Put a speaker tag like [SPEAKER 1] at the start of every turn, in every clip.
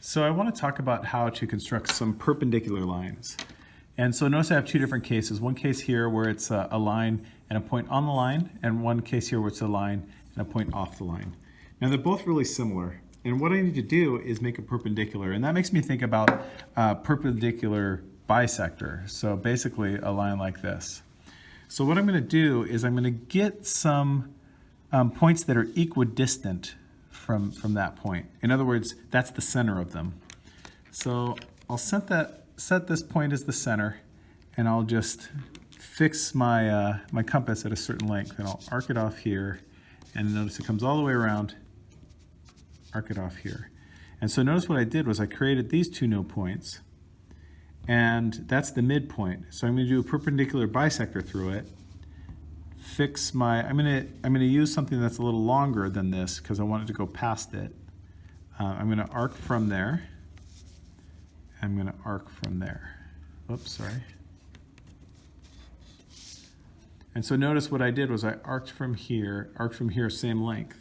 [SPEAKER 1] So I want to talk about how to construct some perpendicular lines. And so notice I have two different cases. One case here where it's a, line and a point on the line, and one case here where it's a line and a point off the line. Now they're both really similar. And what I need to do is make a perpendicular. And that makes me think about a perpendicular bisector. So basically a line like this. So what I'm going to do is I'm going to get some um, points that are equidistant from, from that point. In other words, that's the center of them. So I'll set, that, set this point as the center, and I'll just fix my, uh, my compass at a certain length, and I'll arc it off here, and notice it comes all the way around, arc it off here. And so notice what I did was I created these two no points, and that's the midpoint. So I'm going to do a perpendicular bisector through it, fix my, I'm gonna, I'm gonna use something that's a little longer than this because I want it to go past it. Uh, I'm gonna arc from there. I'm gonna arc from there. Oops, sorry. And so notice what I did was I arced from here, arced from here, same length.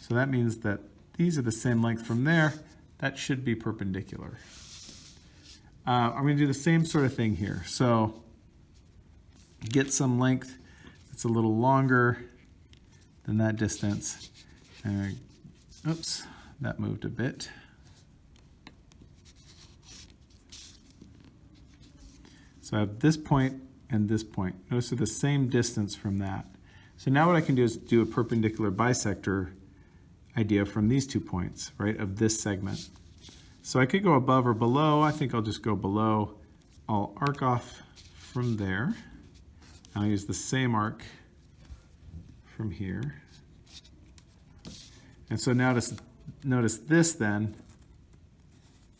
[SPEAKER 1] So that means that these are the same length from there. That should be perpendicular. Uh, I'm gonna do the same sort of thing here. So get some length it's a little longer than that distance. And, oops, that moved a bit. So I have this point and this point. Notice they're the same distance from that. So now what I can do is do a perpendicular bisector idea from these two points, right, of this segment. So I could go above or below. I think I'll just go below. I'll arc off from there. I'll use the same arc from here. And so notice, notice this then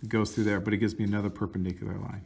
[SPEAKER 1] goes through there, but it gives me another perpendicular line.